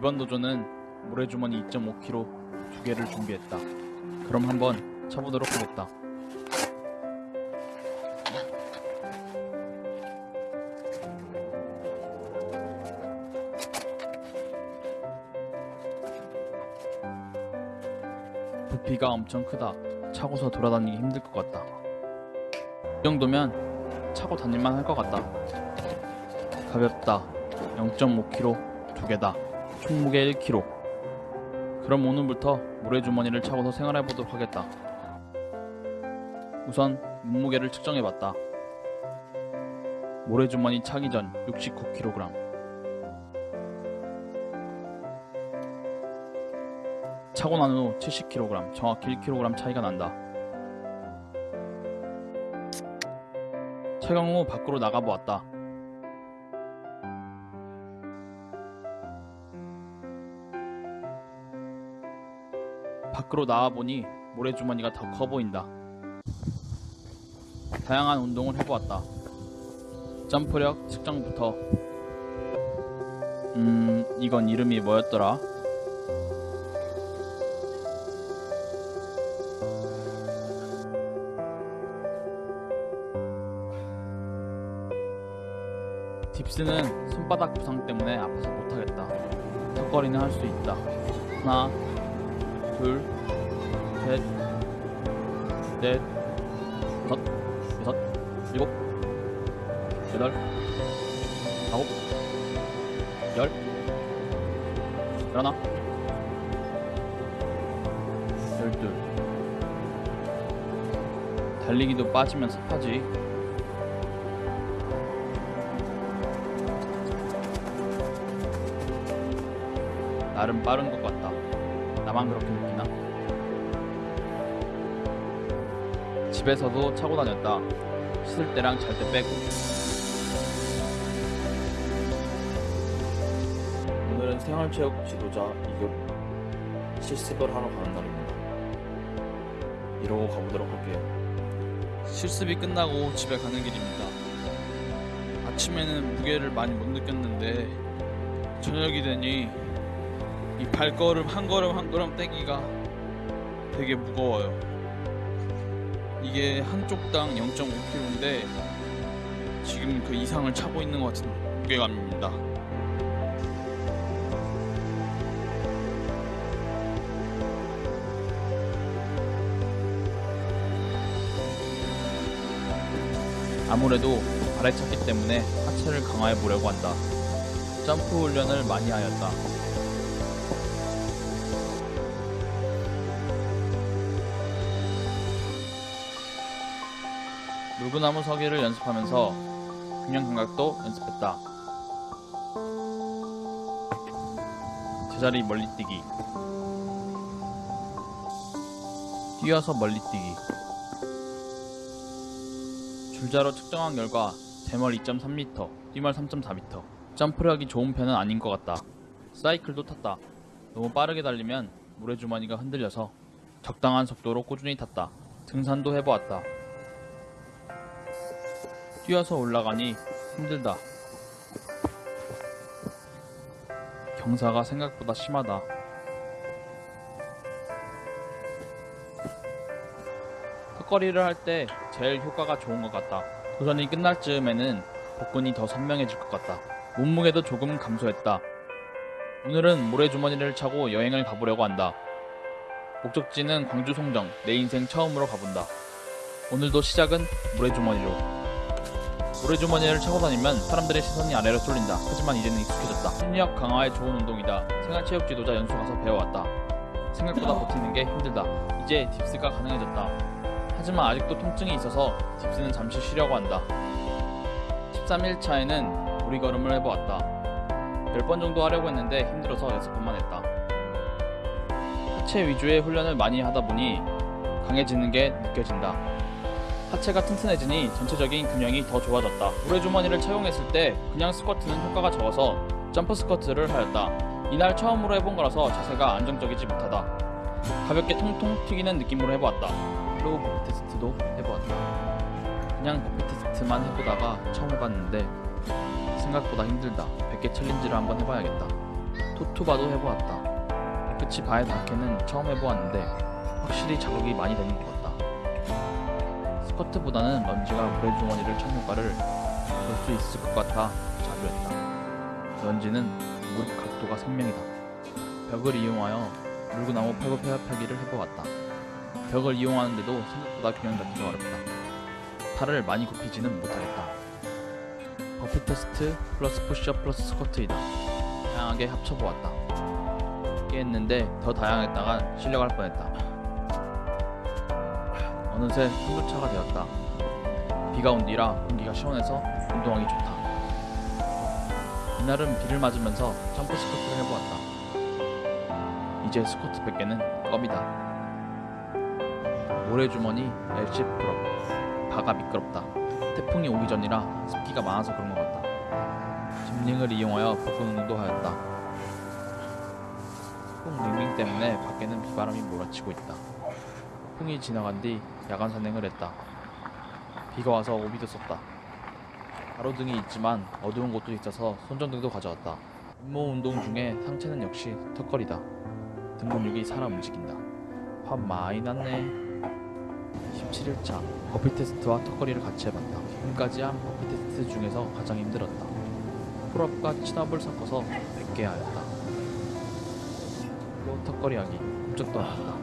이번 도전은 모래주머니 2.5kg 두 개를 준비했다. 그럼 한번 쳐보도록 하겠다. 부피가 엄청 크다. 차고서 돌아다니기 힘들 것 같다. 이 정도면 차고 다닐만 할 것 같다. 가볍다. 0.5kg 두 개다. 총 무게 1kg. 그럼 오늘부터 모래주머니를 차고서 생활해 보도록 하겠다. 우선 몸무게를 측정해 봤다. 모래주머니 차기 전 69kg. 차고 난 후 70kg, 정확히 1kg 차이가 난다. 착용 후 밖으로 나가 보았다. 밖으로 나와 보니 모래주머니가 더 커 보인다. 다양한 운동을 해보았다. 점프력 측정부터 음 이건 이름이 뭐였더라? 딥스는 손바닥 부상 때문에 아파서 못하겠다. 턱걸이는 할 수 있다. 하나, 둘, 셋, 넷, 다섯, 여섯, 일곱, 여덟, 아홉, 열, 열하나, 열둘. 달리기도 빠지면 습하지. 나름 빠른 것 같다. 나만 그렇게 느끼나? 집에서도 차고 다녔다. 씻을 때랑 잘 때 빼고. 오늘은 생활체육 지도자 2급 실습을 하러 가는 날입니다. 이러고 가보도록 할게요. 실습이 끝나고 집에 가는 길입니다. 아침에는 무게를 많이 못 느꼈는데 저녁이 되니 이 발걸음 한 걸음 한 걸음 떼기가 되게 무거워요. 이게 한쪽 당 0.5kg인데 지금 그 이상을 차고 있는 것 같은 무게감입니다. 아무래도 발에 찼기 때문에 하체를 강화해 보려고 한다. 점프 훈련을 많이 하였다. 물구나무 서기를 연습하면서 균형 감각도 연습했다. 제자리 멀리 뛰기. 뛰어서 멀리 뛰기. 줄자로 측정한 결과 제멀 2.3m, 뛰멀 3.4m. 점프력이 좋은 편은 아닌 것 같다. 사이클도 탔다. 너무 빠르게 달리면 모래주머니가 흔들려서 적당한 속도로 꾸준히 탔다. 등산도 해보았다. 뛰어서 올라가니 힘들다. 경사가 생각보다 심하다. 턱걸이를 할 때 제일 효과가 좋은 것 같다. 도전이 끝날 즈음에는 복근이 더 선명해질 것 같다. 몸무게도 조금 감소했다. 오늘은 모래주머니를 차고 여행을 가보려고 한다. 목적지는 광주 송정, 내 인생 처음으로 가본다. 오늘도 시작은 모래주머니로. 모래주머니를 차고 다니면 사람들의 시선이 아래로 쏠린다. 하지만 이제는 익숙해졌다. 심리학 강화에 좋은 운동이다. 생활체육 지도자 연수 가서 배워왔다. 생각보다 버티는 게 힘들다. 이제 딥스가 가능해졌다. 하지만 아직도 통증이 있어서 딥스는 잠시 쉬려고 한다. 13일 차에는 우리 걸음을 해보았다. 10번 정도 하려고 했는데 힘들어서 6번만 했다. 하체 위주의 훈련을 많이 하다 보니 강해지는 게 느껴진다. 하체가 튼튼해지니 전체적인 균형이 더 좋아졌다. 모래주머니를 착용했을 때 그냥 스쿼트는 효과가 적어서 점프 스쿼트를 하였다. 이날 처음으로 해본 거라서 자세가 안정적이지 못하다. 가볍게 통통 튀기는 느낌으로 해보았다. flow 버피 테스트도 해보았다. 그냥 버피 테스트만 해보다가 처음 해봤는데 생각보다 힘들다. 100개 챌린지를 한번 해봐야겠다. 토투바도 해보았다. 끝이 바에 닿게는 처음 해보았는데 확실히 자극이 많이 되는 것 같다. 스쿼트보다는 런지가 모래주머니를 찬 효과를 볼 수 있을 것 같아 자주했다. 런지는 무릎 각도가 생명이다. 벽을 이용하여 물구나무 팔굽혀펴기를 해보았다. 벽을 이용하는데도 생각보다 균형 잡기가 어렵다. 팔을 많이 굽히지는 못하겠다. 버피 테스트 플러스 푸시업 플러스 스쿼트이다. 다양하게 합쳐보았다. 깼는데 더 다양했다가 실려갈 뻔했다. 어느새 한두차가 되었다. 비가 온 뒤라 공기가 시원해서 운동하기 좋다. 이날은 비를 맞으면서 점프 스쿼트를 해보았다. 이제 스쿼트 100개는 껌이다. 모래주머니 L-sit pull-up. 바가 미끄럽다. 태풍이 오기 전이라 습기가 많아서 그런 것 같다. gym ring을 이용하여 복근 운동도 하였다. 폭풍 링링 때문에 밖에는 비바람이 몰아치고 있다. 풍이 지나간 뒤 야간 산행을 했다. 비가 와서 우비도 썼다. 가로등이 있지만 어두운 곳도 있어서 손전등도 가져왔다. 맨몸 운동 중에 상체는 역시 턱걸이다. 등 근육이 살아 움직인다. 화 많이 났네. 17일차 burpee test와 턱걸이를 같이 해봤다. 지금까지 한 burpee test 중에서 가장 힘들었다. pull-up과 chin-up을 섞어서 100개 하였다. 또 턱걸이 하기 안 했다.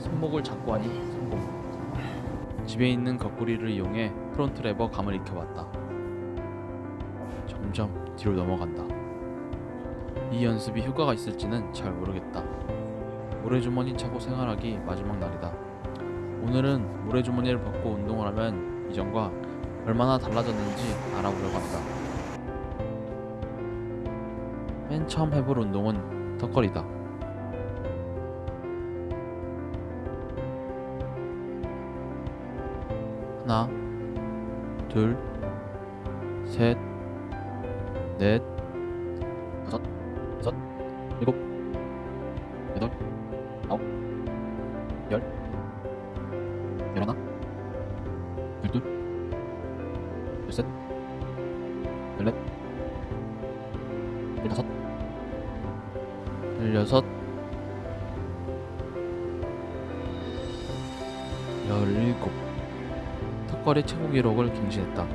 손목을 잡고 하니. 집에 있는 거꾸리를 이용해 front lever 감을 익혀봤다. 점점 뒤로 넘어간다. 이 연습이 효과가 있을지는 잘 모르겠다. 모래주머니 차고 생활하기 마지막 날이다. 오늘은 모래주머니를 벗고 운동을 하면 이전과 얼마나 달라졌는지 알아보려고 한다. 맨 처음 해볼 운동은 턱걸이다. 하나, 둘, 셋, 넷, 다섯, 여섯, 일곱, 여덟, 아홉, 열, 열하나, 열둘, 열셋, 열넷, 열다섯, 열여섯, 턱걸이 최고 기록을 갱신했다.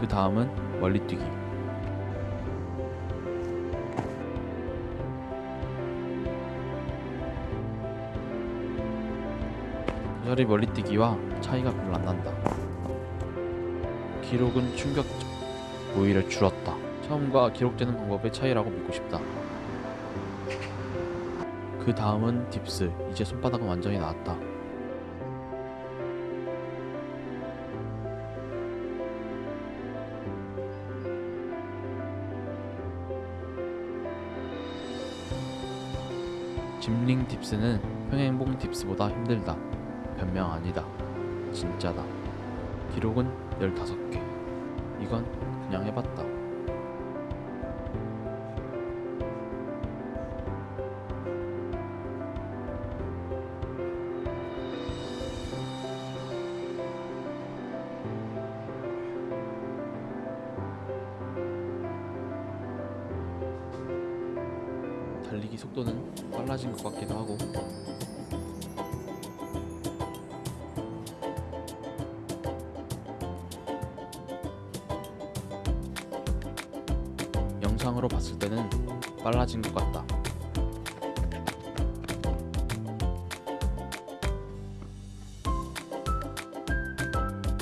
그 다음은 멀리뛰기. 조절이 멀리뛰기와 차이가 별로 안 난다. 기록은 충격적. 오히려 줄었다. 처음과 기록되는 방법의 차이라고 믿고 싶다. 그 다음은 딥스. 이제 손바닥은 완전히 나았다. 짐링 딥스는 평행봉 딥스보다 힘들다. 변명 아니다. 진짜다. 기록은 15개. 이건 그냥 해봤다. 달리기 속도는 빨라진 것 같기도 하고 영상으로 봤을 때는 빨라진 것 같다.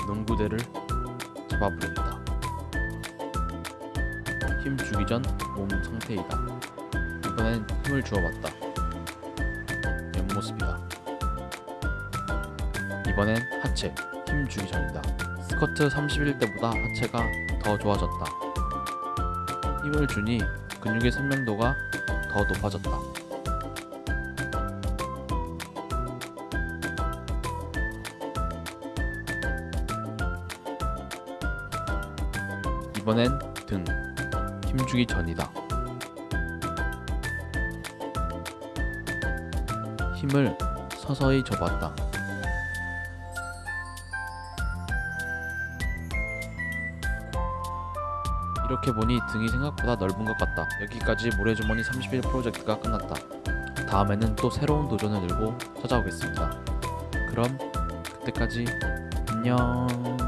농구대를 잡아보겠다. 힘 주기 전 몸 상태이다. 이번엔 힘을 주어봤다. 옆모습이다. 이번엔 하체, 힘 주기 전이다. 스쿼트 31대보다 하체가 더 좋아졌다. 힘을 주니 근육의 선명도가 더 높아졌다. 이번엔 등, 힘주기 전이다. 힘을 서서히 줘봤다. 이렇게 보니 등이 생각보다 넓은 것 같다. 여기까지 모래주머니 31 프로젝트가 끝났다. 다음에는 또 새로운 도전을 들고 찾아오겠습니다. 그럼 그때까지 안녕.